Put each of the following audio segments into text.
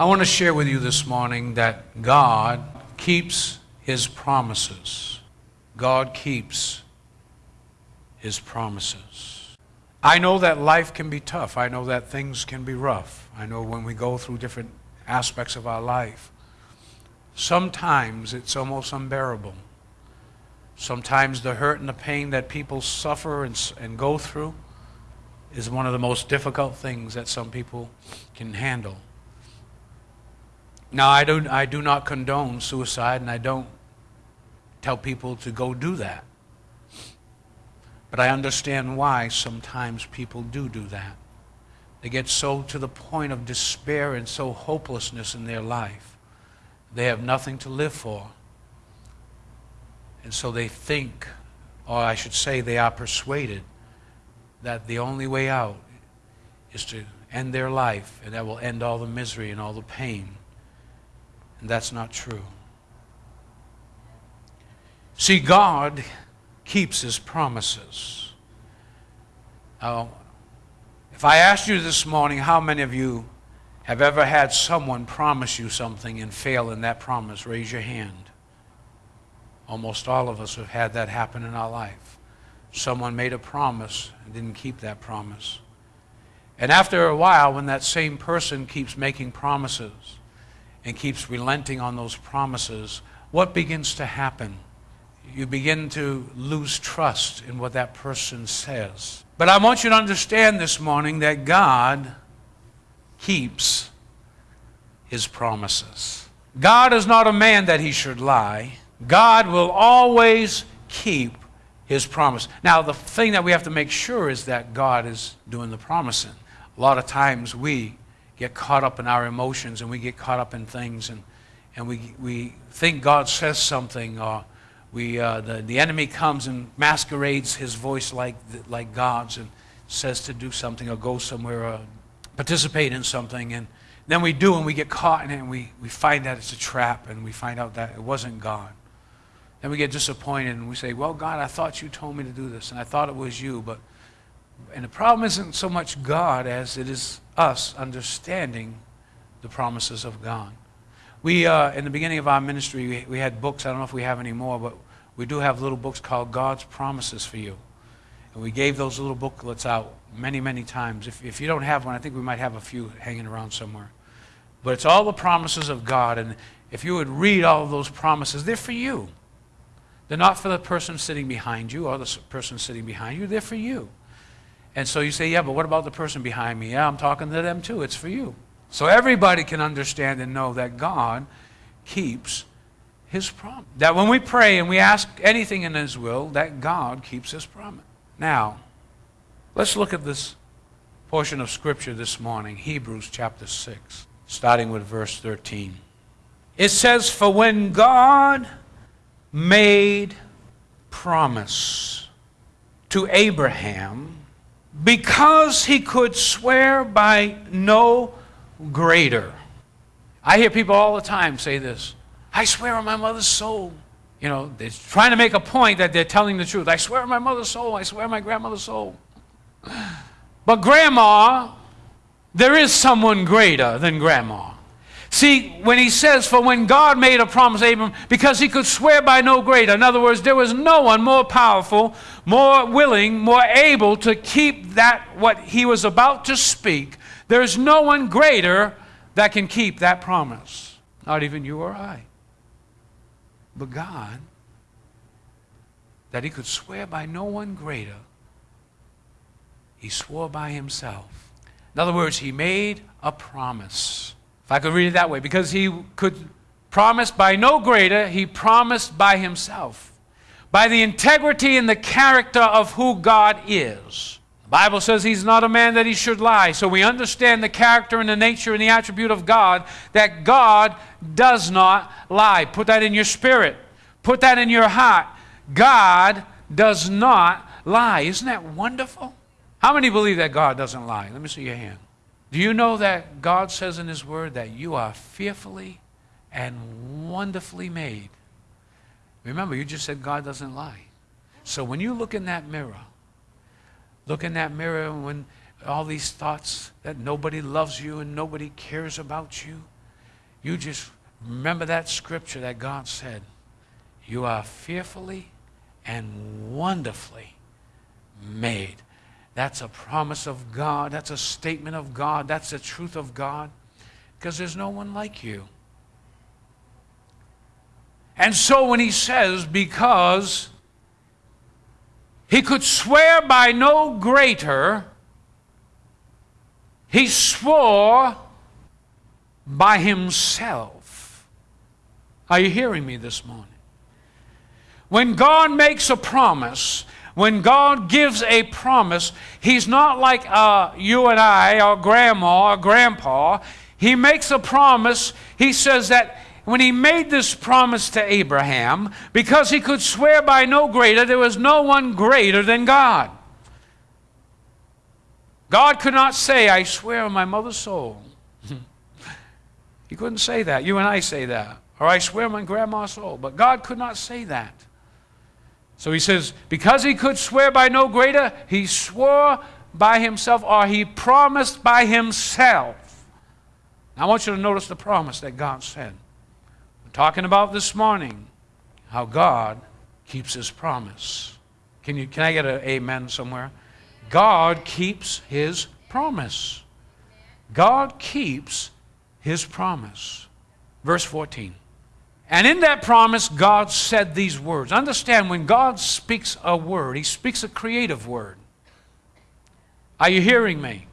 I want to share with you this morning that God keeps his promises. God keeps his promises. I know that life can be tough. I know that things can be rough. I know when we go through different aspects of our life, sometimes it's almost unbearable. Sometimes the hurt and the pain that people suffer and, and go through is one of the most difficult things that some people can handle. Now, I, don't, I do not condone suicide, and I don't tell people to go do that. But I understand why sometimes people do do that. They get so to the point of despair and so hopelessness in their life. They have nothing to live for. And so they think, or I should say, they are persuaded that the only way out is to end their life, and that will end all the misery and all the pain. And that's not true. See, God keeps His promises. Now, if I asked you this morning, how many of you have ever had someone promise you something and fail in that promise? Raise your hand. Almost all of us have had that happen in our life. Someone made a promise and didn't keep that promise. And after a while, when that same person keeps making promises and keeps relenting on those promises, what begins to happen? You begin to lose trust in what that person says. But I want you to understand this morning that God keeps his promises. God is not a man that he should lie. God will always keep his promise. Now, the thing that we have to make sure is that God is doing the promising. A lot of times we get caught up in our emotions and we get caught up in things and, and we, we think God says something or we, uh, the, the enemy comes and masquerades his voice like, like God's and says to do something or go somewhere or participate in something. And then we do and we get caught in it and we, we find that it's a trap and we find out that it wasn't God. Then we get disappointed and we say, Well, God, I thought you told me to do this, and I thought it was you. But and the problem isn't so much God as it is us understanding the promises of God. We, uh, in the beginning of our ministry, we, we had books. I don't know if we have any more, but we do have little books called God's Promises for You. And we gave those little booklets out many, many times. If, if you don't have one, I think we might have a few hanging around somewhere. But it's all the promises of God. And if you would read all of those promises, they're for you. They're not for the person sitting behind you or the person sitting behind you. They're for you. And so you say, yeah, but what about the person behind me? Yeah, I'm talking to them too. It's for you. So everybody can understand and know that God keeps his promise. That when we pray and we ask anything in his will, that God keeps his promise. Now, let's look at this portion of scripture this morning, Hebrews chapter 6, starting with verse 13. It says, For when God made promise to Abraham because he could swear by no greater. I hear people all the time say this I swear on my mother's soul. You know, they're trying to make a point that they're telling the truth. I swear on my mother's soul. I swear on my grandmother's soul. But, Grandma, there is someone greater than Grandma. See, when he says, For when God made a promise Abram, because he could swear by no greater, in other words, there was no one more powerful, more willing, more able to keep that, what he was about to speak. There's no one greater that can keep that promise. Not even you or I. But God, that he could swear by no one greater, he swore by himself. In other words, he made a promise. If I could read it that way, because he could promise by no greater, he promised by himself. By the integrity and the character of who God is. The Bible says he's not a man that he should lie. So we understand the character and the nature and the attribute of God, that God does not lie. Put that in your spirit, put that in your heart. God does not lie. Isn't that wonderful? How many believe that God doesn't lie? Let me see your hand. Do you know that God says in His Word that you are fearfully and wonderfully made? Remember, you just said God doesn't lie. So when you look in that mirror, look in that mirror when all these thoughts that nobody loves you and nobody cares about you, you just remember that scripture that God said, You are fearfully and wonderfully made. That's a promise of God. That's a statement of God. That's the truth of God. Because there's no one like you. And so when he says, because he could swear by no greater, he swore by himself. Are you hearing me this morning? When God makes a promise, when God gives a promise, He's not like uh, you and I, or grandma, or grandpa. He makes a promise. He says that when He made this promise to Abraham, because He could swear by no greater, there was no one greater than God. God could not say, I swear on my mother's soul. he couldn't say that. You and I say that. Or I swear on my grandma's soul. But God could not say that. So he says, because he could swear by no greater, he swore by himself or he promised by himself. Now, I want you to notice the promise that God said. We're talking about this morning how God keeps his promise. Can, you, can I get an amen somewhere? God keeps his promise. God keeps his promise. Verse 14. And in that promise, God said these words. Understand, when God speaks a word, He speaks a creative word. Are you hearing me?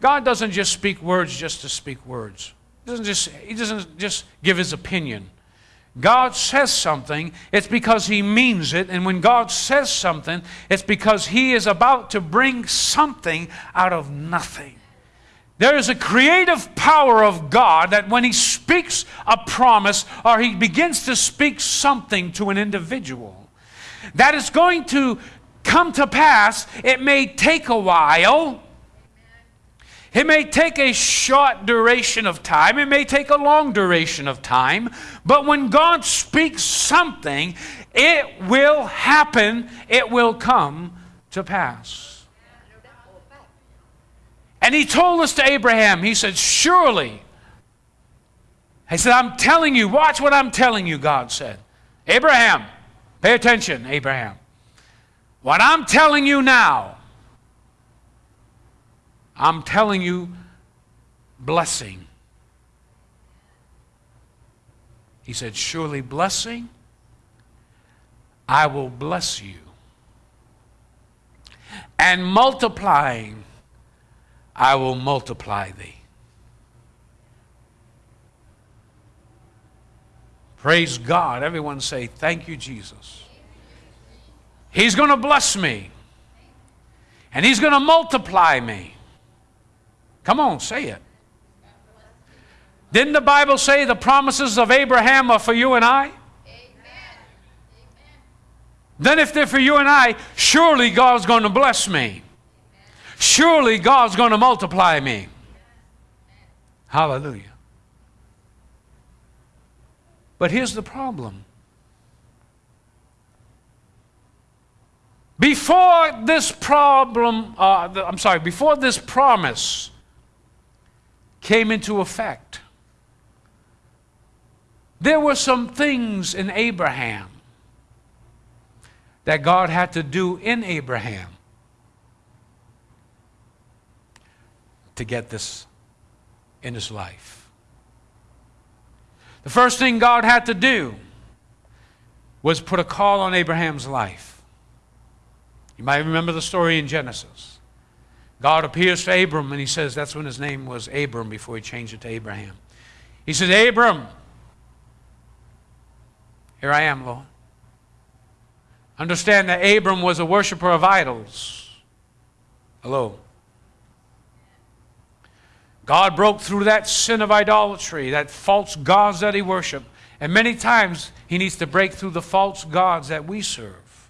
God doesn't just speak words just to speak words. He doesn't just, he doesn't just give His opinion. God says something, it's because He means it. And when God says something, it's because He is about to bring something out of nothing. There is a creative power of God that when He speaks a promise or He begins to speak something to an individual, that is going to come to pass. It may take a while. It may take a short duration of time. It may take a long duration of time. But when God speaks something, it will happen. It will come to pass. And he told us to Abraham, he said, Surely. He said, I'm telling you, watch what I'm telling you, God said. Abraham, pay attention, Abraham. What I'm telling you now, I'm telling you blessing. He said, Surely blessing, I will bless you. And multiplying, I will multiply thee. Praise God. Everyone say, Thank you, Jesus. He's going to bless me, and He's going to multiply me. Come on, say it. Didn't the Bible say the promises of Abraham are for you and I? Then, if they're for you and I, surely God's going to bless me. Surely God's going to multiply me. Hallelujah. But here's the problem. Before this problem, uh, I'm sorry, before this promise came into effect, there were some things in Abraham that God had to do in Abraham to get this in his life. The first thing God had to do was put a call on Abraham's life. You might remember the story in Genesis. God appears to Abram and he says, that's when his name was Abram before he changed it to Abraham. He says, Abram, here I am, Lord. Understand that Abram was a worshiper of idols. Hello. God broke through that sin of idolatry, that false gods that he worshiped. And many times he needs to break through the false gods that we serve.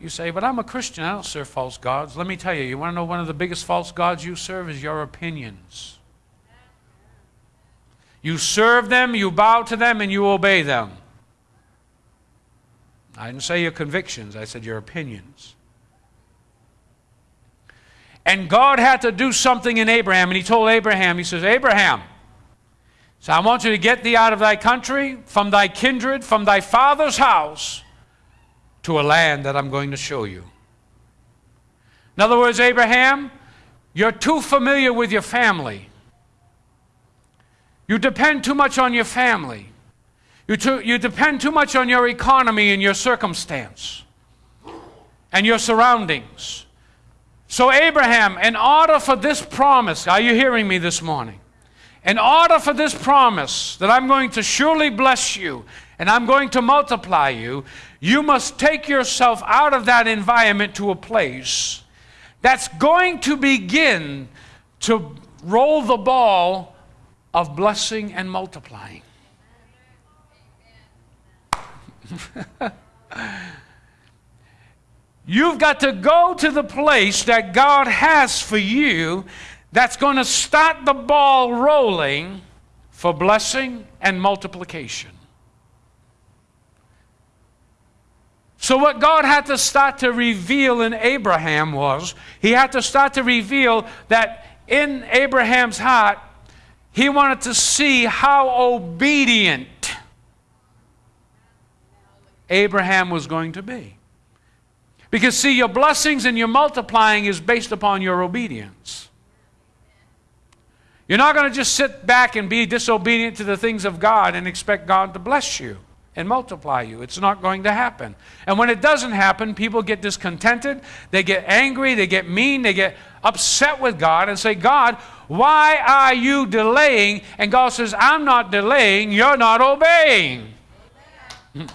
You say, but I'm a Christian. I don't serve false gods. Let me tell you, you want to know one of the biggest false gods you serve is your opinions. You serve them, you bow to them, and you obey them. I didn't say your convictions, I said your opinions. And God had to do something in Abraham. And he told Abraham, he says, Abraham, So I want you to get thee out of thy country, from thy kindred, from thy father's house, to a land that I'm going to show you. In other words, Abraham, you're too familiar with your family. You depend too much on your family. You, too, you depend too much on your economy and your circumstance and your surroundings. So, Abraham, in order for this promise, are you hearing me this morning? In order for this promise that I'm going to surely bless you and I'm going to multiply you, you must take yourself out of that environment to a place that's going to begin to roll the ball of blessing and multiplying. You've got to go to the place that God has for you that's going to start the ball rolling for blessing and multiplication. So, what God had to start to reveal in Abraham was he had to start to reveal that in Abraham's heart, he wanted to see how obedient Abraham was going to be. Because, see, your blessings and your multiplying is based upon your obedience. You're not going to just sit back and be disobedient to the things of God and expect God to bless you and multiply you. It's not going to happen. And when it doesn't happen, people get discontented, they get angry, they get mean, they get upset with God and say, God, why are you delaying? And God says, I'm not delaying, you're not obeying. Hmm.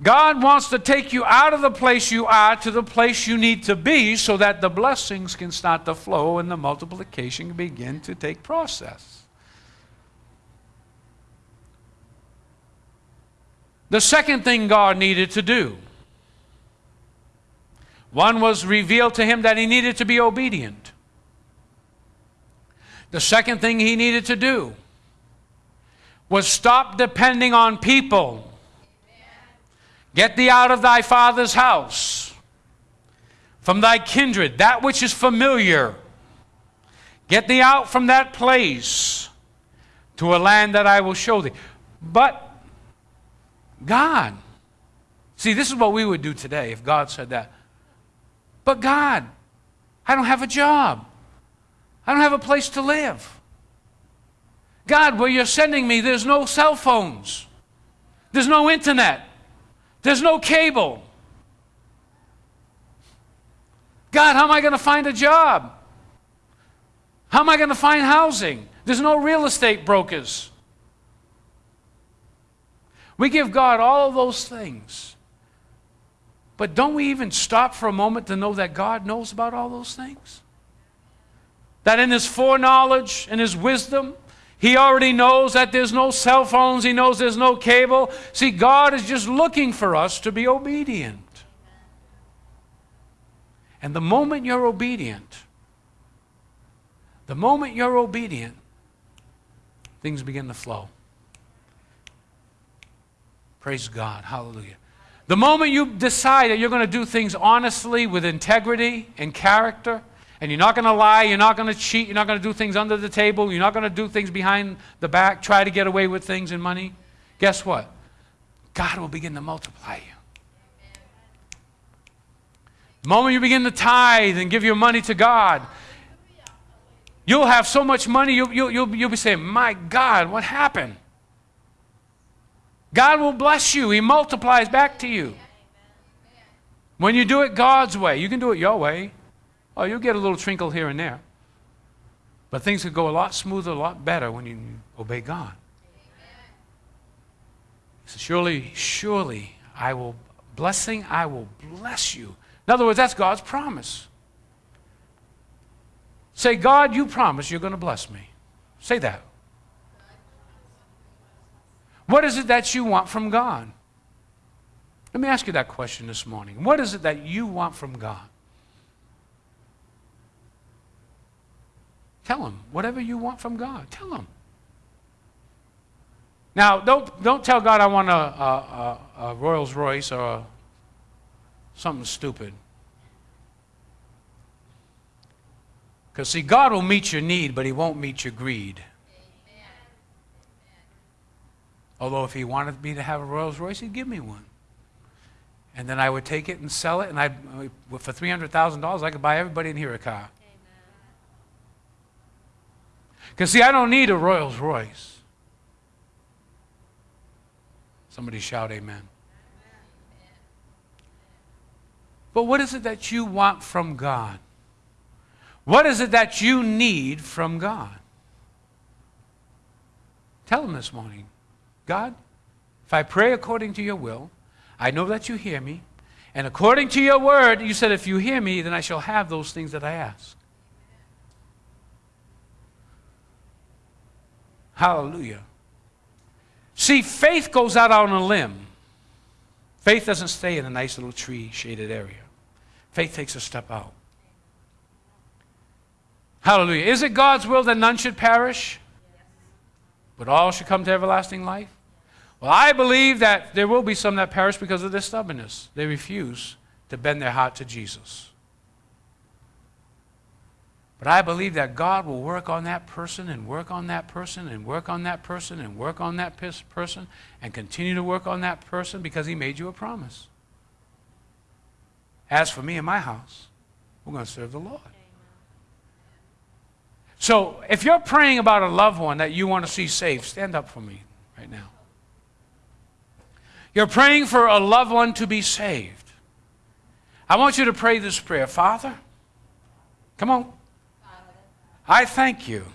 God wants to take you out of the place you are to the place you need to be so that the blessings can start to flow and the multiplication begin to take process. The second thing God needed to do one was revealed to him that he needed to be obedient. The second thing he needed to do was stop depending on people Get thee out of thy father's house, from thy kindred, that which is familiar. Get thee out from that place to a land that I will show thee. But God, see, this is what we would do today if God said that. But God, I don't have a job. I don't have a place to live. God, where you're sending me, there's no cell phones. There's no internet. There's no cable. God, how am I going to find a job? How am I going to find housing? There's no real estate brokers. We give God all of those things. But don't we even stop for a moment to know that God knows about all those things? That in His foreknowledge and His wisdom, he already knows that there's no cell phones. He knows there's no cable. See, God is just looking for us to be obedient. And the moment you're obedient, the moment you're obedient, things begin to flow. Praise God. Hallelujah. The moment you decide that you're going to do things honestly with integrity and character, and you're not going to lie, you're not going to cheat, you're not going to do things under the table, you're not going to do things behind the back, try to get away with things and money. Guess what? God will begin to multiply you. The moment you begin to tithe and give your money to God, you'll have so much money, you'll, you'll, you'll, you'll be saying, My God, what happened? God will bless you, He multiplies back to you. When you do it God's way, you can do it your way. Oh, you'll get a little trinkle here and there. But things could go a lot smoother, a lot better when you obey God. So surely, surely, I will, blessing, I will bless you. In other words, that's God's promise. Say, God, you promise you're going to bless me. Say that. What is it that you want from God? Let me ask you that question this morning. What is it that you want from God? Tell him whatever you want from God. Tell him. Now, don't, don't tell God I want a, a, a, a Rolls Royce or a, something stupid. Because, see, God will meet your need, but He won't meet your greed. Although if he wanted me to have a Rolls Royce, he'd give me one. And then I would take it and sell it, and I, for $300,000, I could buy everybody in here a car. Because, see, I don't need a Rolls Royce. Somebody shout, Amen. But what is it that you want from God? What is it that you need from God? Tell him this morning God, if I pray according to your will, I know that you hear me. And according to your word, you said, if you hear me, then I shall have those things that I ask. Hallelujah. See, faith goes out on a limb. Faith doesn't stay in a nice little tree shaded area. Faith takes a step out. Hallelujah. Is it God's will that none should perish, but all should come to everlasting life? Well, I believe that there will be some that perish because of their stubbornness. They refuse to bend their heart to Jesus. But I believe that God will work on that person and work on that person and work on that person and work on that person and continue to work on that person because He made you a promise. As for me and my house, we're going to serve the Lord. So if you're praying about a loved one that you want to see saved, stand up for me right now. You're praying for a loved one to be saved. I want you to pray this prayer Father, come on. I thank you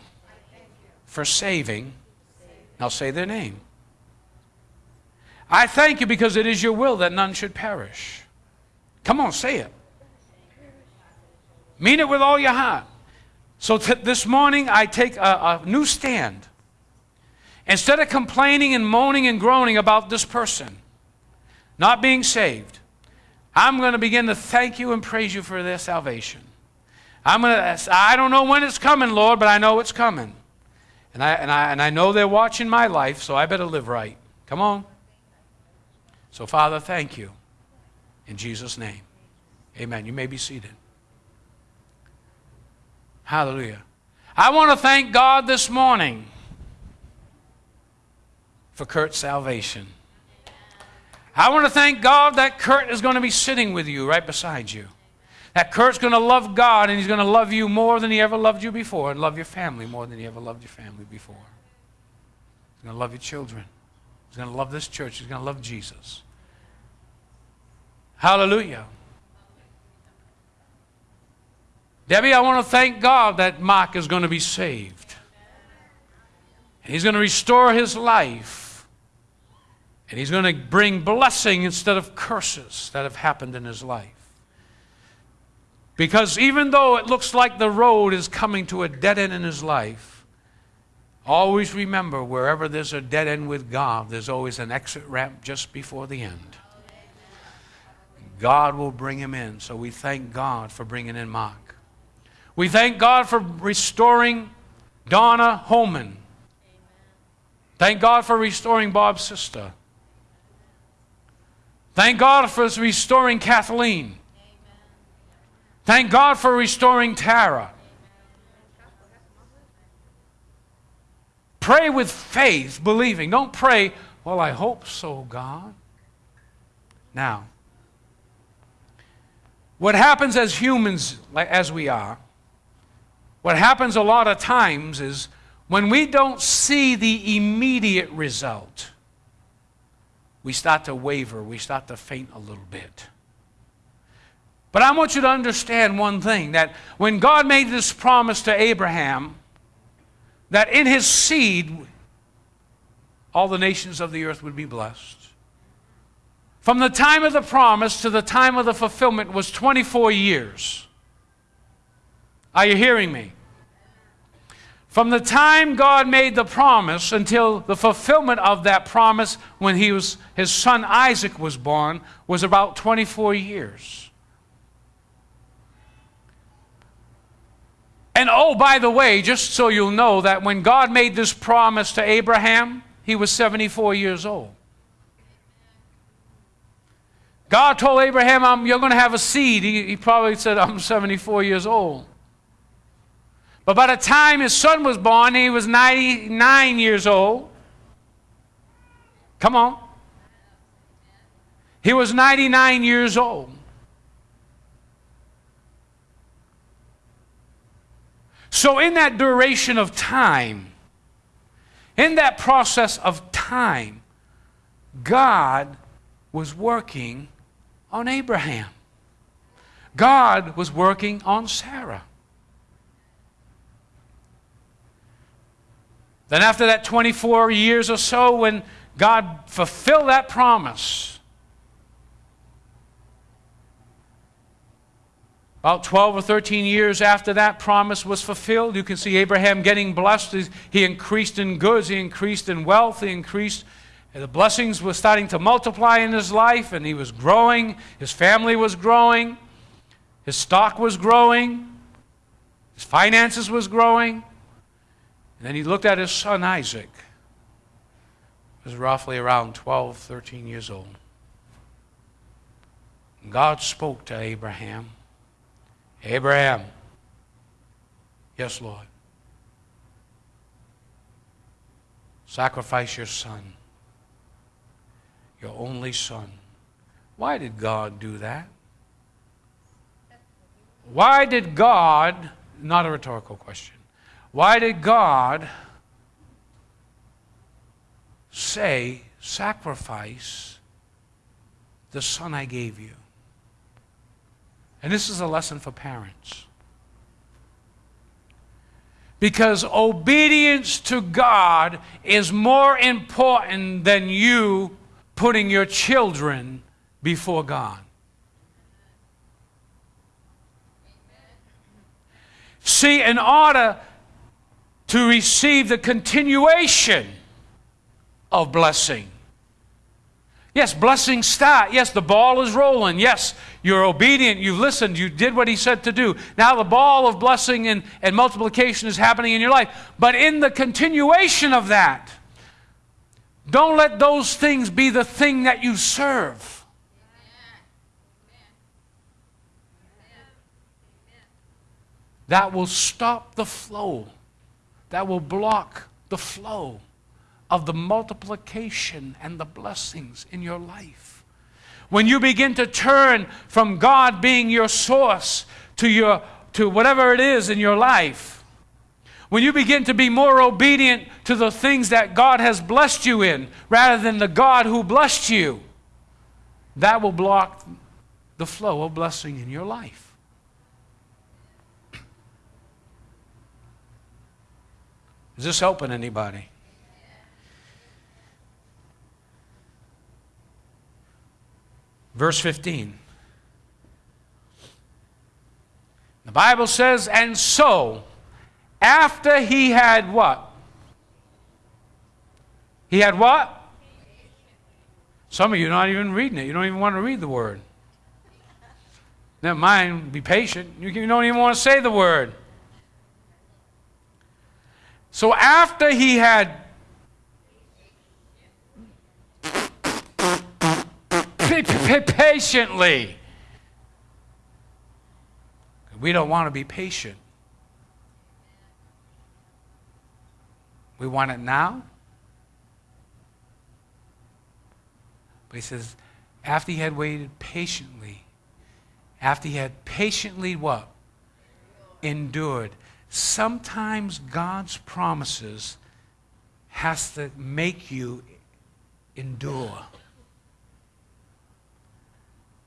for saving. Now say their name. I thank you because it is your will that none should perish. Come on, say it. Mean it with all your heart. So this morning, I take a, a new stand. Instead of complaining and moaning and groaning about this person not being saved, I'm going to begin to thank you and praise you for their salvation. I'm to, I don't know when it's coming, Lord, but I know it's coming. And I, and, I, and I know they're watching my life, so I better live right. Come on. So, Father, thank you. In Jesus' name. Amen. You may be seated. Hallelujah. I want to thank God this morning for Kurt's salvation. I want to thank God that Kurt is going to be sitting with you right beside you. That Kurt's going to love God and he's going to love you more than he ever loved you before and love your family more than he ever loved your family before. He's going to love your children. He's going to love this church. He's going to love Jesus. Hallelujah. Debbie, I want to thank God that Mark is going to be saved. He's going to restore his life. And he's going to bring blessing instead of curses that have happened in his life. Because even though it looks like the road is coming to a dead end in his life, always remember wherever there's a dead end with God, there's always an exit ramp just before the end. God will bring him in. So we thank God for bringing in Mark. We thank God for restoring Donna Holman. Thank God for restoring Bob's sister. Thank God for restoring Kathleen. Thank God for restoring Tara. Pray with faith, believing. Don't pray, well, I hope so, God. Now, what happens as humans, as we are, what happens a lot of times is when we don't see the immediate result, we start to waver, we start to faint a little bit. But I want you to understand one thing that when God made this promise to Abraham, that in his seed all the nations of the earth would be blessed. From the time of the promise to the time of the fulfillment was 24 years. Are you hearing me? From the time God made the promise until the fulfillment of that promise when he was, his son Isaac was born was about 24 years. And oh, by the way, just so you'll know that when God made this promise to Abraham, he was 74 years old. God told Abraham, You're going to have a seed. He, he probably said, I'm 74 years old. But by the time his son was born, he was 99 years old. Come on. He was 99 years old. So, in that duration of time, in that process of time, God was working on Abraham. God was working on Sarah. Then, after that 24 years or so, when God fulfilled that promise, About 12 or 13 years after that promise was fulfilled, you can see Abraham getting blessed. He increased in goods, he increased in wealth, he increased. The blessings were starting to multiply in his life, and he was growing. His family was growing. His stock was growing. His finances was growing. And then he looked at his son Isaac. He was roughly around 12, 13 years old. And God spoke to Abraham. Abraham. Yes, Lord. Sacrifice your son, your only son. Why did God do that? Why did God, not a rhetorical question, why did God say, sacrifice the son I gave you? And this is a lesson for parents. Because obedience to God is more important than you putting your children before God. See, in order to receive the continuation of blessing, Yes, blessings start. Yes, the ball is rolling. Yes, you're obedient. You've listened. You did what he said to do. Now the ball of blessing and, and multiplication is happening in your life. But in the continuation of that, don't let those things be the thing that you serve. That will stop the flow. That will block the flow of the multiplication and the blessings in your life. When you begin to turn from God being your source to, your, to whatever it is in your life, when you begin to be more obedient to the things that God has blessed you in rather than the God who blessed you, that will block the flow of blessing in your life. Is this helping anybody? Verse 15. The Bible says, and so, after he had what? He had what? Some of you are not even reading it. You don't even want to read the word. Never mind, be patient. You don't even want to say the word. So after he had patiently. We don't want to be patient. We want it now. But he says, after he had waited patiently, after he had patiently what? Endured. Sometimes God's promises has to make you endure.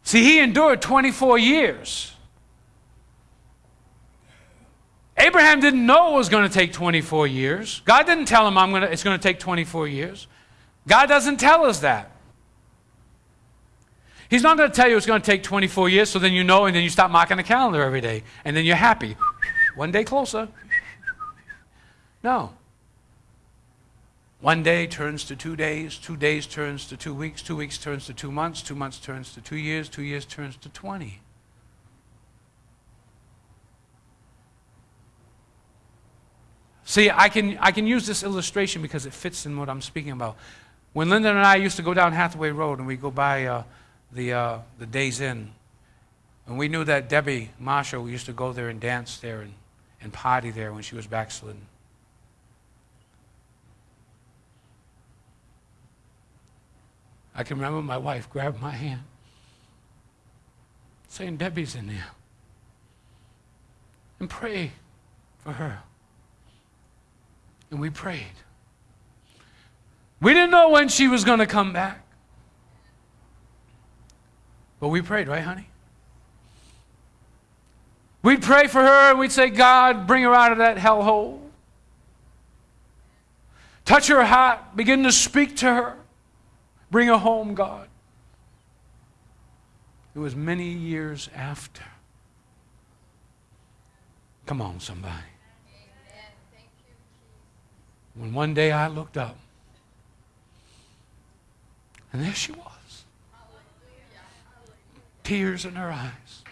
See, he endured 24 years. Abraham didn't know it was going to take 24 years. God didn't tell him I'm gonna, it's going to take 24 years. God doesn't tell us that. He's not going to tell you it's going to take 24 years, so then you know, and then you stop marking the calendar every day, and then you're happy. One day closer. No. One day turns to two days, two days turns to two weeks, two weeks turns to two months, two months turns to two years, two years turns to 20. See, I can, I can use this illustration because it fits in what I'm speaking about. When Linda and I used to go down Hathaway Road and we go by uh, the, uh, the Days Inn, and we knew that Debbie Marshall used to go there and dance there and, and party there when she was backslidden. I can remember my wife grabbed my hand, saying, Debbie's in there. And pray for her. And we prayed. We didn't know when she was going to come back. But we prayed, right, honey? We'd pray for her and we'd say, God, bring her out of that hellhole. Touch her heart. Begin to speak to her. Bring her home, God. It was many years after. Come on, somebody. When one day I looked up, and there she was. Tears in her eyes.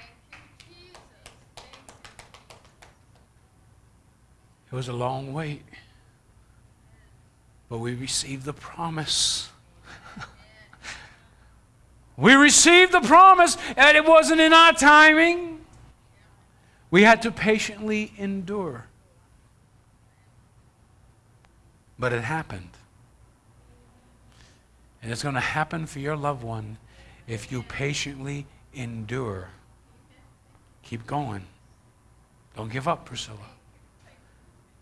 It was a long wait, but we received the promise. We received the promise, and it wasn't in our timing. We had to patiently endure. But it happened. And it's going to happen for your loved one if you patiently endure. Keep going. Don't give up, Priscilla.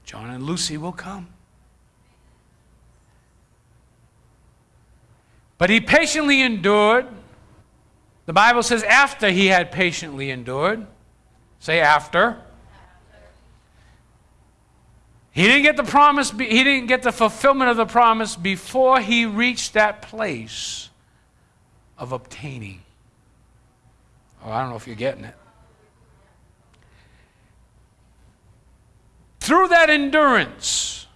John and Lucy will come. But he patiently endured. The Bible says after he had patiently endured. Say after. He didn't get the promise, he didn't get the fulfillment of the promise before he reached that place of obtaining. Oh, I don't know if you're getting it. Through that endurance,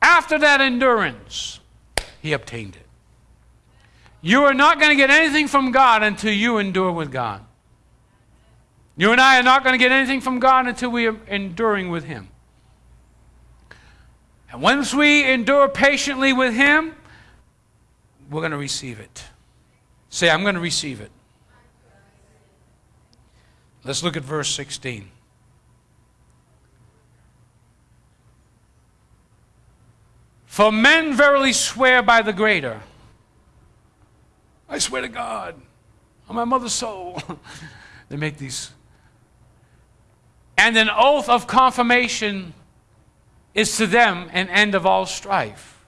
after that endurance, he obtained it. You are not going to get anything from God until you endure with God. You and I are not going to get anything from God until we are enduring with Him. And once we endure patiently with Him, we're going to receive it. Say, I'm going to receive it. Let's look at verse 16. For men verily swear by the greater. I swear to God, on my mother's soul. they make these. And an oath of confirmation is to them an end of all strife.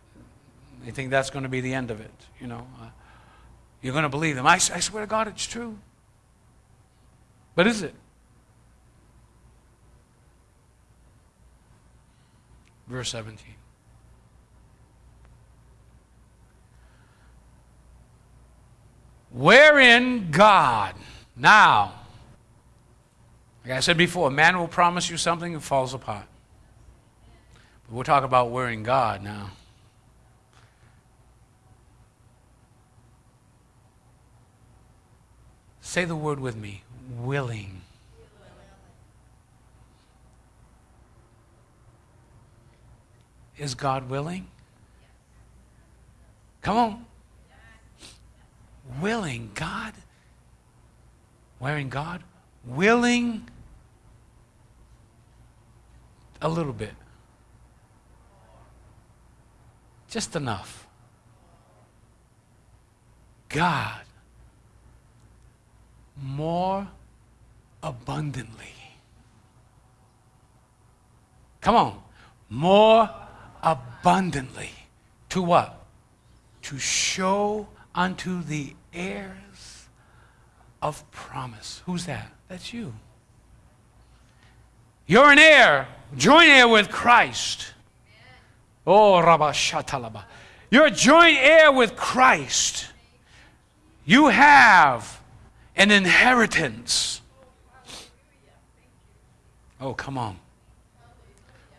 They think that's going to be the end of it, you know. Uh, you're going to believe them. I, I swear to God, it's true. But is it? Verse 17. Wherein God, now, like I said before, man will promise you something and falls apart. But we'll talk about wherein God now. Say the word with me willing. Is God willing? Come on willing. God, wearing God, willing a little bit. Just enough. God, more abundantly. Come on. More abundantly. To what? To show unto the heirs of promise. Who's that? That's you. You're an heir. Joint heir with Christ. Oh, Rabashatalaba. You're a joint heir with Christ. You have an inheritance. Oh, come on.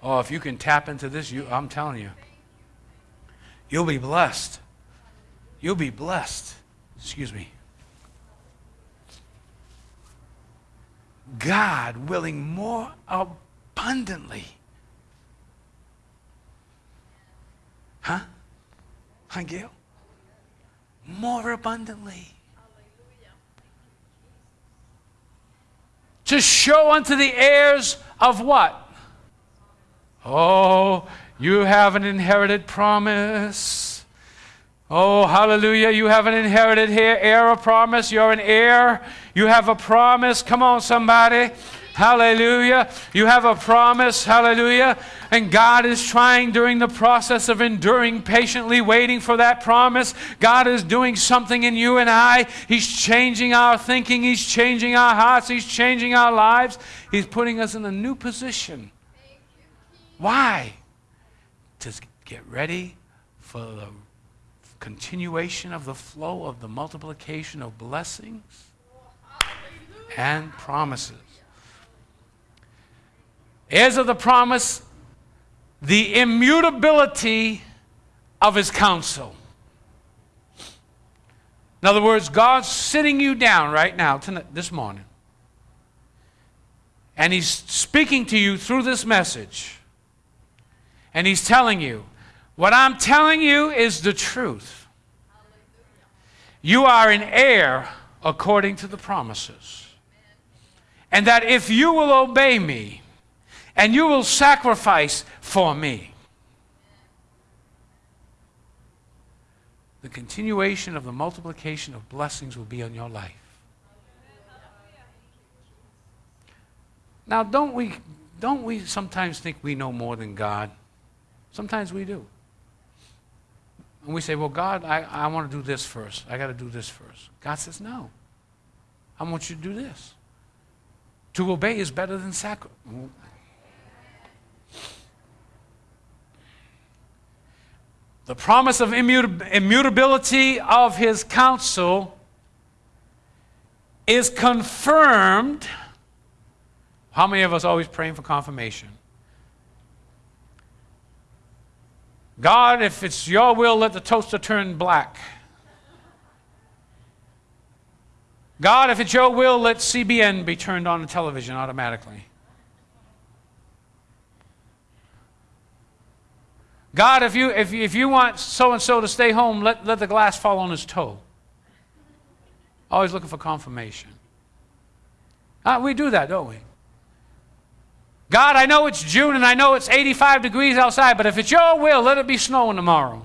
Oh, if you can tap into this, you, I'm telling you, you'll be blessed. You'll be blessed. Excuse me. God willing more abundantly. Huh? Huh, Gail? More abundantly. To show unto the heirs of what? Oh, you have an inherited promise. Oh, hallelujah. You have an inherited here, heir of promise. You're an heir. You have a promise. Come on, somebody. Hallelujah. You have a promise. Hallelujah. And God is trying during the process of enduring patiently, waiting for that promise. God is doing something in you and I. He's changing our thinking. He's changing our hearts. He's changing our lives. He's putting us in a new position. Why? To get ready for the continuation of the flow of the multiplication of blessings and promises. Heirs of the promise, the immutability of his counsel. In other words, God's sitting you down right now, tonight, this morning, and he's speaking to you through this message, and he's telling you, what I'm telling you is the truth. You are an heir according to the promises. And that if you will obey me and you will sacrifice for me, the continuation of the multiplication of blessings will be on your life. Now, don't we, don't we sometimes think we know more than God? Sometimes we do. And we say, Well, God, I, I want to do this first. I got to do this first. God says, No. I want you to do this. To obey is better than sacrifice. The promise of immutability of his counsel is confirmed. How many of us always praying for confirmation? God, if it's your will, let the toaster turn black. God, if it's your will, let CBN be turned on the television automatically. God, if you, if, if you want so and so to stay home, let, let the glass fall on his toe. Always looking for confirmation. Uh, we do that, don't we? God, I know it's June and I know it's 85 degrees outside, but if it's your will, let it be snowing tomorrow.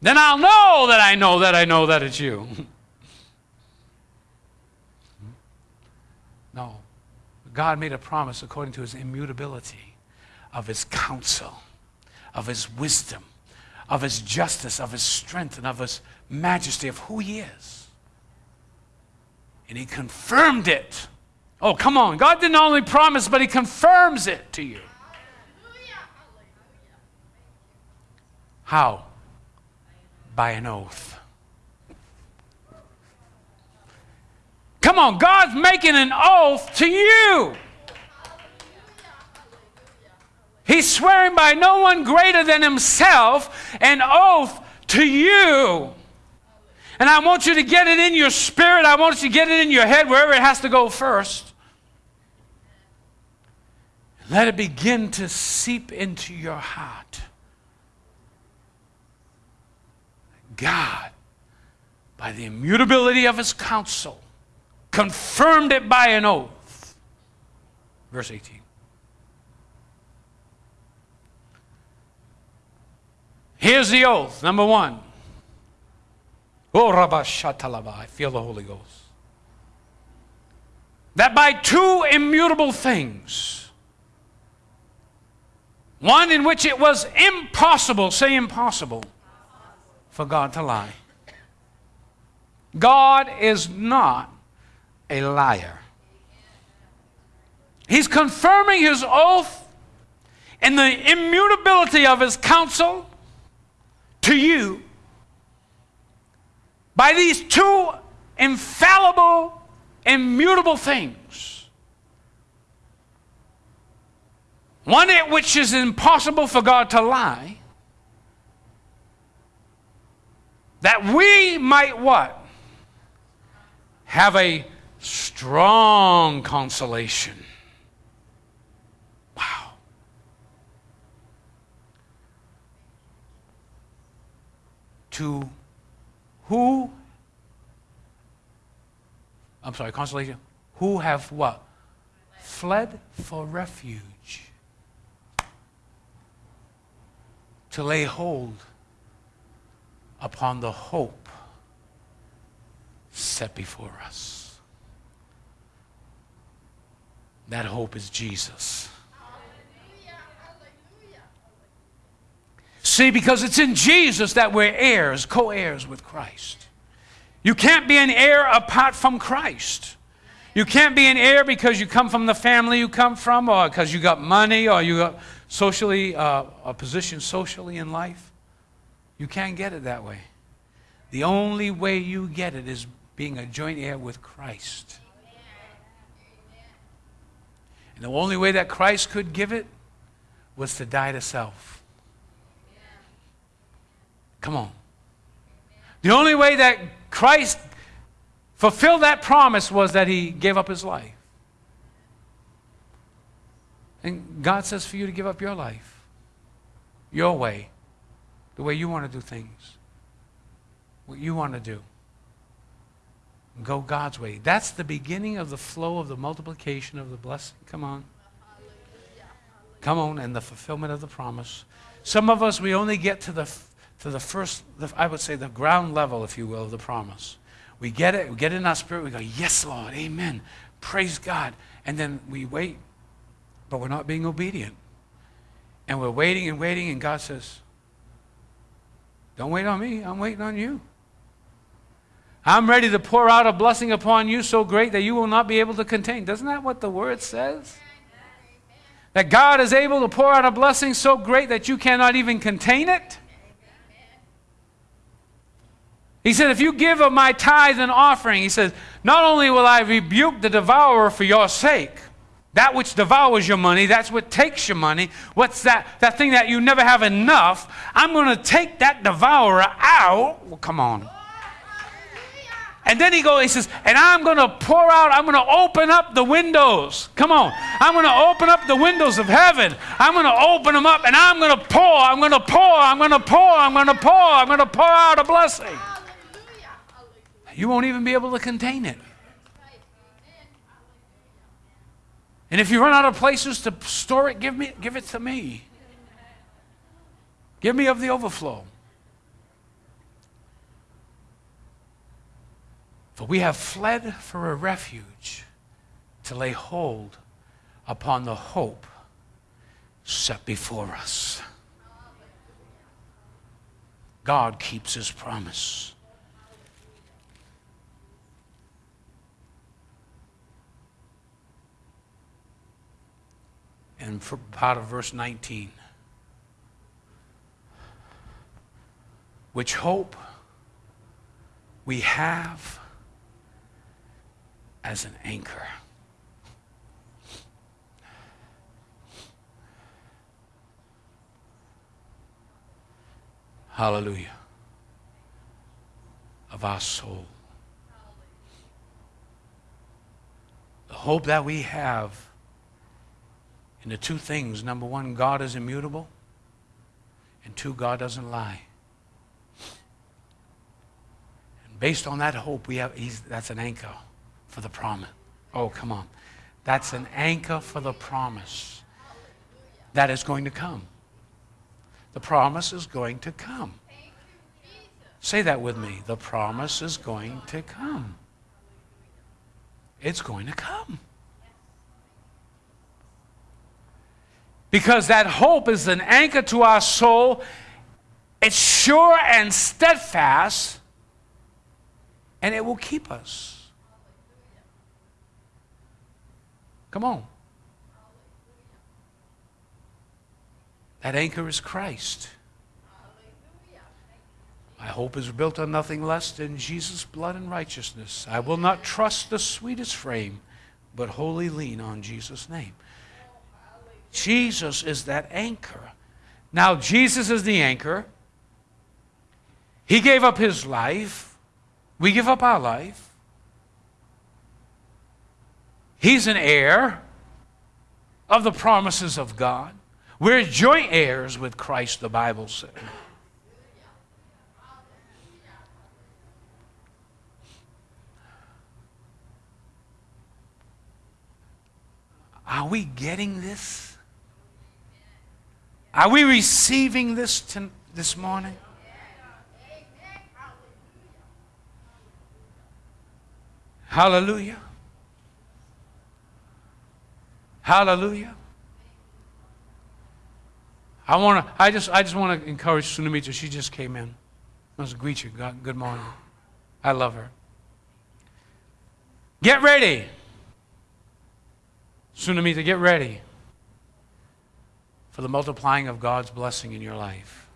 then I'll know that I know that I know that it's you. no. God made a promise according to his immutability of his counsel, of his wisdom, of his justice, of his strength, and of his majesty, of who he is. And he confirmed it Oh, come on. God didn't only promise, but He confirms it to you. How? By an oath. Come on, God's making an oath to you. He's swearing by no one greater than Himself an oath to you. And I want you to get it in your spirit. I want you to get it in your head, wherever it has to go first. Let it begin to seep into your heart. God, by the immutability of his counsel, confirmed it by an oath. Verse 18. Here's the oath, number one. Oh, Rabashatalaba, I feel the Holy Ghost. That by two immutable things, one in which it was impossible, say impossible, for God to lie. God is not a liar. He's confirming his oath in the immutability of his counsel to you by these two infallible, immutable things. One at which is impossible for God to lie, that we might what? Have a strong consolation. Wow. To who? I'm sorry, consolation. Who have what? Fled for refuge. To lay hold upon the hope set before us. That hope is Jesus. See, because it's in Jesus that we're heirs, co heirs with Christ. You can't be an heir apart from Christ. You can't be an heir because you come from the family you come from, or because you got money, or you got socially uh, a position socially in life. You can't get it that way. The only way you get it is being a joint heir with Christ. And the only way that Christ could give it was to die to self. Come on. The only way that Christ fulfilled that promise was that he gave up his life. And God says for you to give up your life, your way, the way you want to do things, what you want to do. Go God's way. That's the beginning of the flow of the multiplication of the blessing. Come on. Come on, and the fulfillment of the promise. Some of us, we only get to the to the first, I would say, the ground level, if you will, of the promise. We get it, we get it in our spirit, we go, Yes, Lord, amen. Praise God. And then we wait, but we're not being obedient. And we're waiting and waiting, and God says, Don't wait on me, I'm waiting on you. I'm ready to pour out a blessing upon you so great that you will not be able to contain. Doesn't that what the word says? That God is able to pour out a blessing so great that you cannot even contain it? He said, If you give of my tithe and offering, he says, Not only will I rebuke the devourer for your sake, that which devours your money, that's what takes your money. What's that? That thing that you never have enough. I'm going to take that devourer out. Well, come on. And then he goes, he says, and I'm going to pour out, I'm going to open up the windows. Come on. I'm going to open up the windows of heaven. I'm going to open them up and I'm going to pour, I'm going to pour, I'm going to pour, I'm going to pour, I'm going to pour out a blessing. You won't even be able to contain it. And if you run out of places to store it, give, me, give it to me. Give me of the overflow. For we have fled for a refuge to lay hold upon the hope set before us. God keeps his promise. And for part of verse 19. Which hope we have as an anchor. Hallelujah. Of our soul. The hope that we have and the two things number one, God is immutable, and two, God doesn't lie. And based on that hope, we have, that's an anchor for the promise. Oh, come on. That's an anchor for the promise that is going to come. The promise is going to come. Say that with me. The promise is going to come. It's going to come. Because that hope is an anchor to our soul. It's sure and steadfast, and it will keep us. Come on. That anchor is Christ. My hope is built on nothing less than Jesus' blood and righteousness. I will not trust the sweetest frame, but wholly lean on Jesus' name. Jesus is that anchor. Now, Jesus is the anchor. He gave up his life. We give up our life. He's an heir of the promises of God. We're joint heirs with Christ, the Bible says. Are we getting this? Are we receiving this to, this morning? Hallelujah. Hallelujah. I want to. I just. I just want to encourage Sunamita. She just came in. I was greet you. God, good morning. I love her. Get ready. Sunamita, get ready for the multiplying of God's blessing in your life.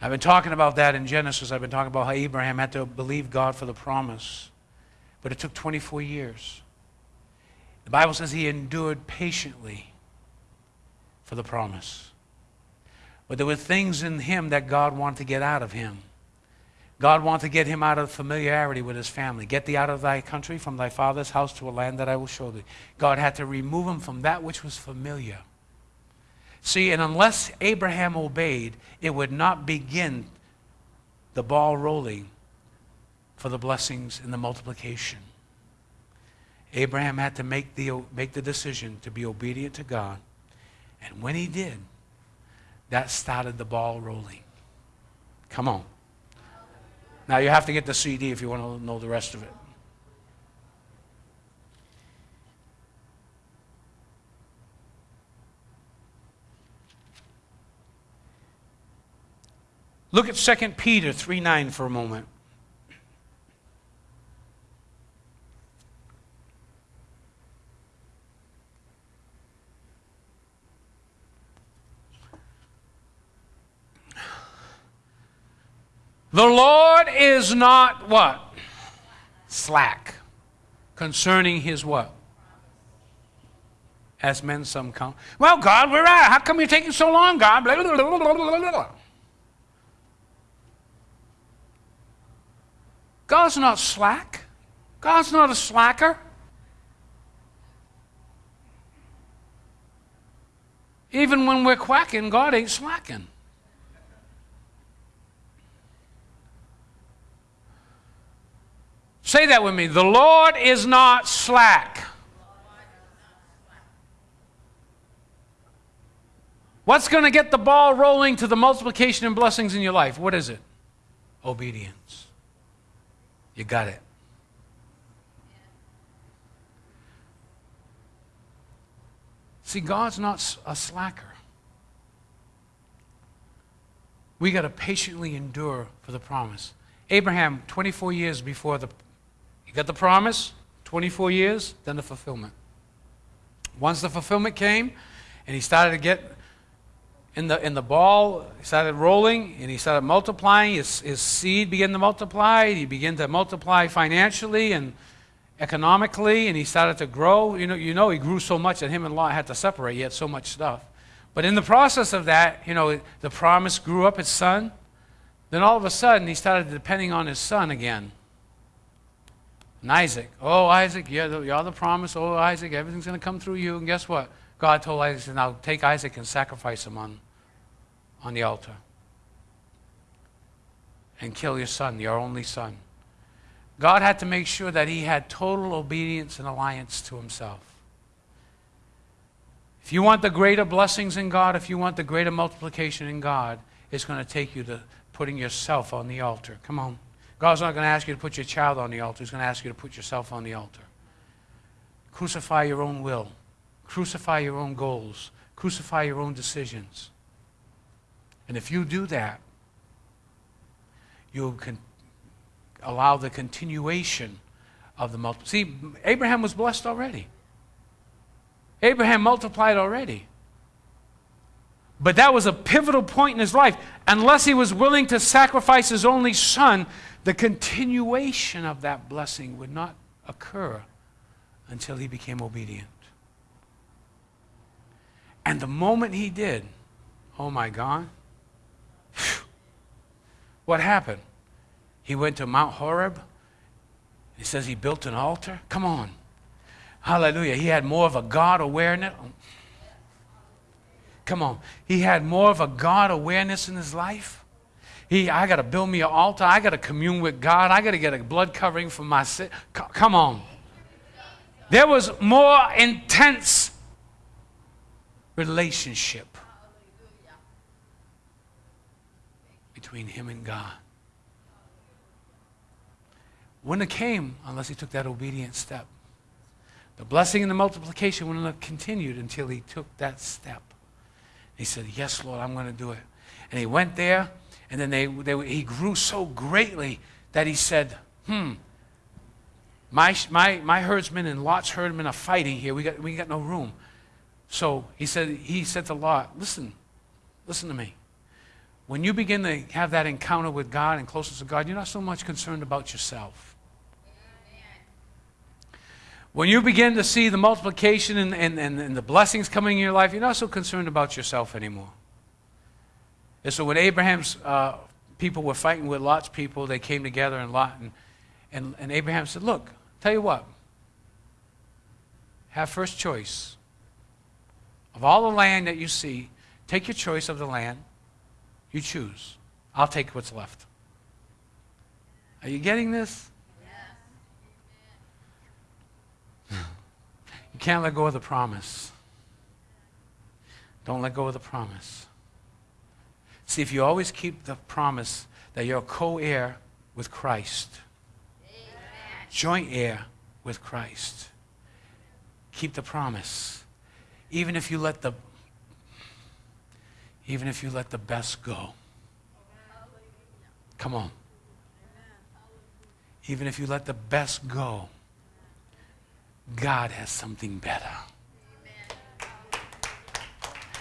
I've been talking about that in Genesis. I've been talking about how Abraham had to believe God for the promise. But it took 24 years. The Bible says he endured patiently for the promise. But there were things in him that God wanted to get out of him. God wanted to get him out of familiarity with his family. Get thee out of thy country, from thy father's house to a land that I will show thee. God had to remove him from that which was familiar. See, and unless Abraham obeyed, it would not begin the ball rolling for the blessings and the multiplication. Abraham had to make the, make the decision to be obedient to God. And when he did, that started the ball rolling. Come on. Now you have to get the CD if you want to know the rest of it. Look at 2 Peter 3 9 for a moment. The Lord is not what? Slack. Concerning his what? As men some come. Well, God, where are? How come you're taking so long, God? Blah, blah, blah, God's not slack. God's not a slacker. Even when we're quacking, God ain't slacking. Say that with me. The Lord is not slack. What's going to get the ball rolling to the multiplication and blessings in your life? What is it? Obedience. You got it. See, God's not a slacker. We got to patiently endure for the promise. Abraham, 24 years before the you got the promise, 24 years, then the fulfillment. Once the fulfillment came, and he started to get in the, in the ball, he started rolling, and he started multiplying. His, his seed began to multiply. He began to multiply financially and economically, and he started to grow. You know, you know he grew so much that him and Lot had to separate. He had so much stuff. But in the process of that, you know, the promise grew up his son. Then all of a sudden, he started depending on his son again. And Isaac, oh, Isaac, you're the, you're the promise. Oh, Isaac, everything's going to come through you. And guess what? God told Isaac, now take Isaac and sacrifice him on, on the altar. And kill your son, your only son. God had to make sure that he had total obedience and alliance to himself. If you want the greater blessings in God, if you want the greater multiplication in God, it's going to take you to putting yourself on the altar. Come on. God's not going to ask you to put your child on the altar. He's going to ask you to put yourself on the altar. Crucify your own will. Crucify your own goals. Crucify your own decisions. And if you do that, you'll allow the continuation of the multiple. See, Abraham was blessed already. Abraham multiplied already. But that was a pivotal point in his life. Unless he was willing to sacrifice his only son, the continuation of that blessing would not occur until he became obedient. And the moment he did, oh my God, what happened? He went to Mount Horeb. He says he built an altar. Come on. Hallelujah. He had more of a God awareness. Come on. He had more of a God awareness in his life. He, I got to build me an altar. I got to commune with God. I got to get a blood covering for my sin. Come on. There was more intense relationship between him and God. wouldn't have came unless he took that obedient step. The blessing and the multiplication wouldn't have continued until he took that step. He said, Yes, Lord, I'm going to do it. And he went there, and then they, they, he grew so greatly that he said, Hmm, my, my, my herdsmen and Lot's herdsmen are fighting here. We got, we got no room. So he said, he said to Lot, Listen, listen to me. When you begin to have that encounter with God and closeness to God, you're not so much concerned about yourself. When you begin to see the multiplication and, and, and, and, the blessings coming in your life, you're not so concerned about yourself anymore. And so when Abraham's uh, people were fighting with Lot's people, they came together and Lot and, and, and Abraham said, Look, tell you what, have first choice. Of all the land that you see, take your choice of the land. You choose. I'll take what's left. Are you getting this? You can't let go of the promise. Don't let go of the promise. See, if you always keep the promise that you're co heir with Christ, Amen. joint heir with Christ, keep the promise. Even if you let the even if you let the best go. Come on. Even if you let the best go God has something better.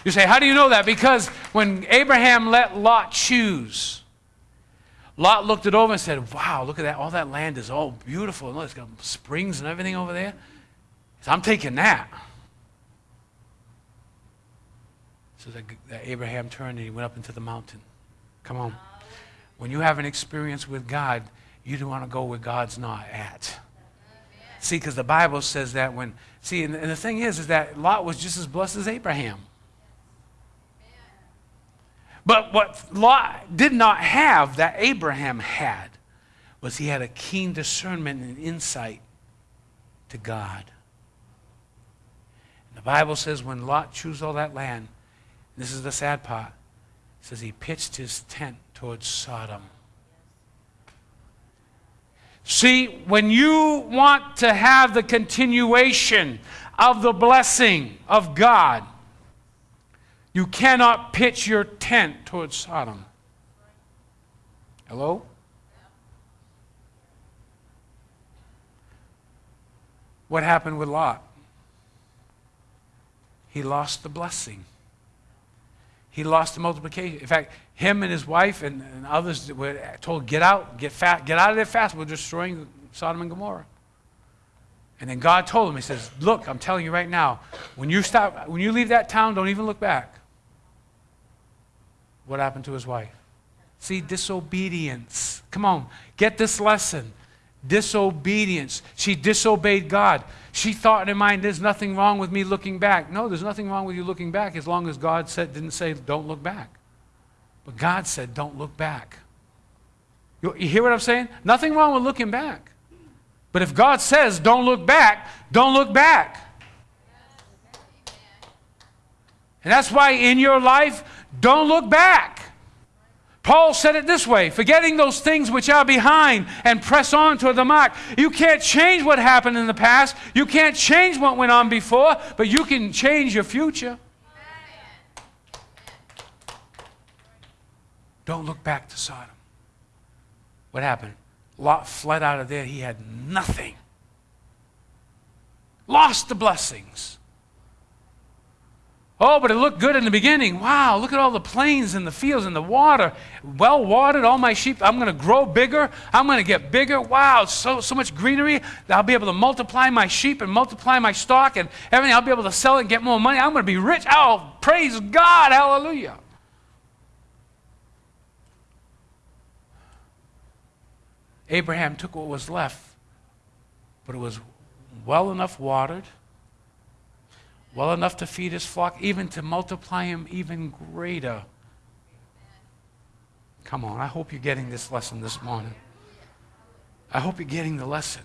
You say, How do you know that? Because when Abraham let Lot choose, Lot looked it over and said, Wow, look at that. All that land is all beautiful. Look, it's got springs and everything over there. Said, I'm taking that. So that, Abraham turned and he went up into the mountain. Come on. When you have an experience with God, you don't want to go where God's not at. See, because the Bible says that when, see, and the thing is, is that Lot was just as blessed as Abraham. But what Lot did not have that Abraham had was he had a keen discernment and insight to God. And the Bible says when Lot chose all that land, this is the sad part, says he pitched his tent towards Sodom. See, when you want to have the continuation of the blessing of God, you cannot pitch your tent towards Sodom. Hello? What happened with Lot? He lost the blessing. He lost the multiplication. In fact, him and his wife and, and others were told, get out, get, fat, get out of there fast. We're destroying Sodom and Gomorrah. And then God told him, He says, Look, I'm telling you right now, when you stop, when you leave that town, don't even look back. What happened to his wife? See, disobedience. Come on, get this lesson. Disobedience. She disobeyed God. She thought in her mind, there's nothing wrong with me looking back. No, there's nothing wrong with you looking back as long as God said, didn't say, don't look back. But God said, don't look back. You, you hear what I'm saying? Nothing wrong with looking back. But if God says, don't look back, don't look back. And that's why in your life, don't look back. Paul said it this way forgetting those things which are behind and press on toward the mark. You can't change what happened in the past, you can't change what went on before, but you can change your future. Don't look back to Sodom. What happened? Lot fled out of there. He had nothing. Lost the blessings. Oh, but it looked good in the beginning. Wow, look at all the plains and the fields and the water. Well watered, all my sheep. I'm going to grow bigger. I'm going to get bigger. Wow, so, so much greenery. I'll be able to multiply my sheep and multiply my stock and everything. I'll be able to sell it and get more money. I'm going to be rich. Oh, praise God. Hallelujah. Abraham took what was left, but it was well enough watered well enough to feed his flock, even to multiply him even greater. Come on, I hope you're getting this lesson this morning. I hope you're getting the lesson.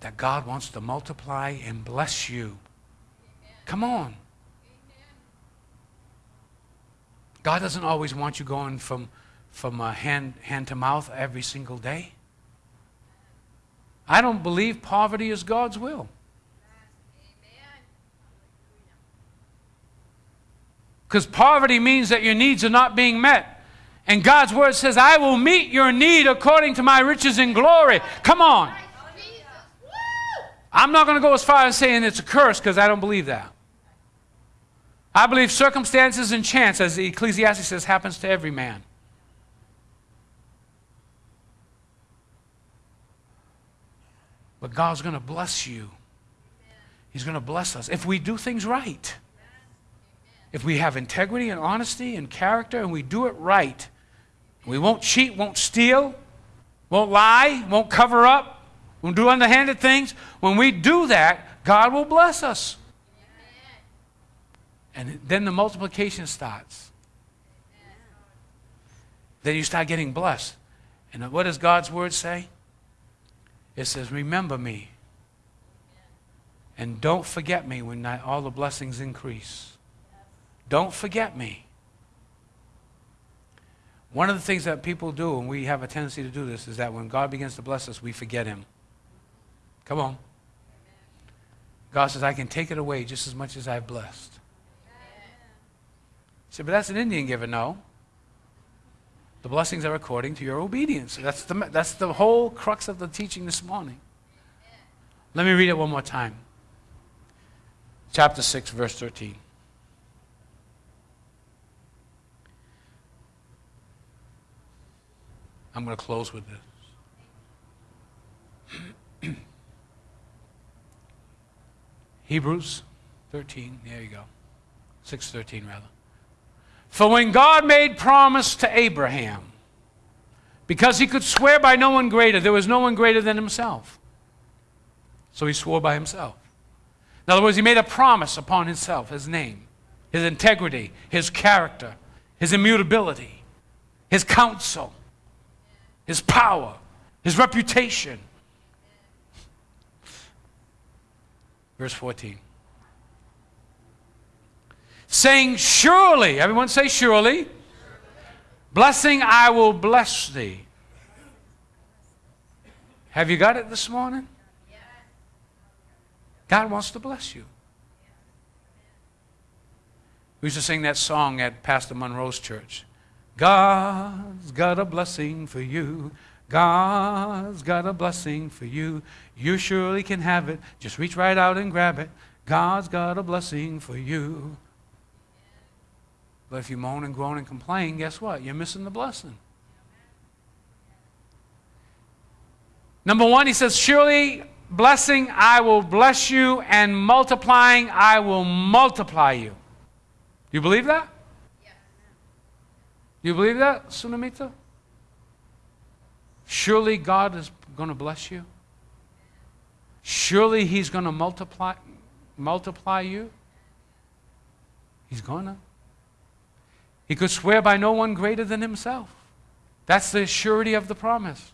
That God wants to multiply and bless you. Come on. God doesn't always want you going from, from uh, hand, hand to mouth every single day. I don't believe poverty is God's will. Because poverty means that your needs are not being met. And God's word says, I will meet your need according to my riches and glory. Come on. I'm not going to go as far as saying it's a curse because I don't believe that. I believe circumstances and chance, as the Ecclesiastes says, happens to every man. But God's going to bless you. He's going to bless us if we do things right. If we have integrity and honesty and character and we do it right, we won't cheat, won't steal, won't lie, won't cover up, won't do underhanded things. When we do that, God will bless us. And then the multiplication starts. Then you start getting blessed. And what does God's word say? It says, Remember me. And don't forget me when all the blessings increase. Don't forget me. One of the things that people do, and we have a tendency to do this, is that when God begins to bless us, we forget Him. Come on. God says, I can take it away just as much as I've blessed. You say, but that's an Indian giver. No. The blessings are according to your obedience. That's the, that's the whole crux of the teaching this morning. Let me read it one more time. Chapter 6, verse 13. I'm going to close with this. Hebrews 13, there you go. 6:13 rather. For when God made promise to Abraham, because he could swear by no one greater, there was no one greater than himself. So he swore by himself. In other words, he made a promise upon himself, his name, his integrity, his character, his immutability, his counsel, his power, his reputation. Verse 14 saying, Surely, everyone say, Surely, blessing I will bless thee. Have you got it this morning? God wants to bless you. We used to sing that song at Pastor Monroe's church. God's got a blessing for you. God's got a blessing for you. You surely can have it. Just reach right out and grab it. God's got a blessing for you. But if you moan and groan and complain, guess what? You're missing the blessing. Number one, he says, Surely blessing I will bless you, and multiplying I will multiply you. You believe that? Yes. You believe that, Sunamita? Surely God is going to bless you. Surely He's going to multiply, multiply you. He's going to. He could swear by no one greater than himself. That's the surety of the promise.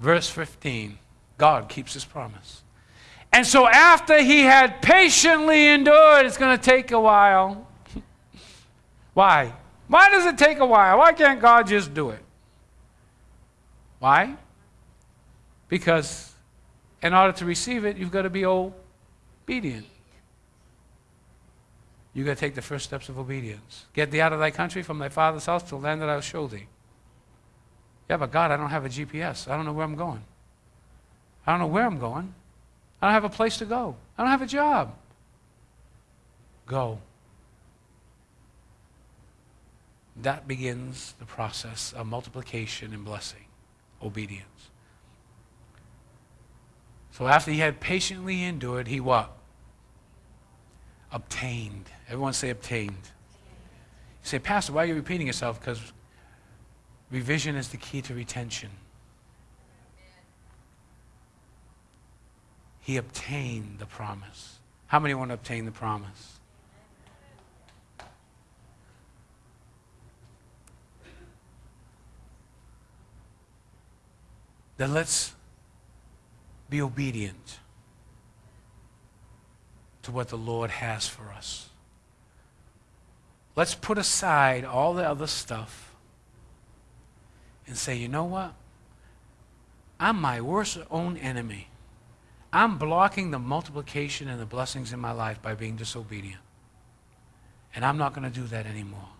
Verse 15 God keeps his promise. And so, after he had patiently endured, it's going to take a while. Why? Why does it take a while? Why can't God just do it? Why? Because in order to receive it, you've got to be obedient you got to take the first steps of obedience. Get thee out of thy country, from thy father's house, to the land that I will show thee. Yeah, but God, I don't have a GPS. I don't know where I'm going. I don't know where I'm going. I don't have a place to go. I don't have a job. Go. That begins the process of multiplication and blessing, obedience. So after he had patiently endured, he what? Obtained. Everyone say obtained. You say, Pastor, why are you repeating yourself? Because revision is the key to retention. He obtained the promise. How many want to obtain the promise? Then let's be obedient to what the Lord has for us. Let's put aside all the other stuff and say, you know what? I'm my worst own enemy. I'm blocking the multiplication and the blessings in my life by being disobedient. And I'm not going to do that anymore.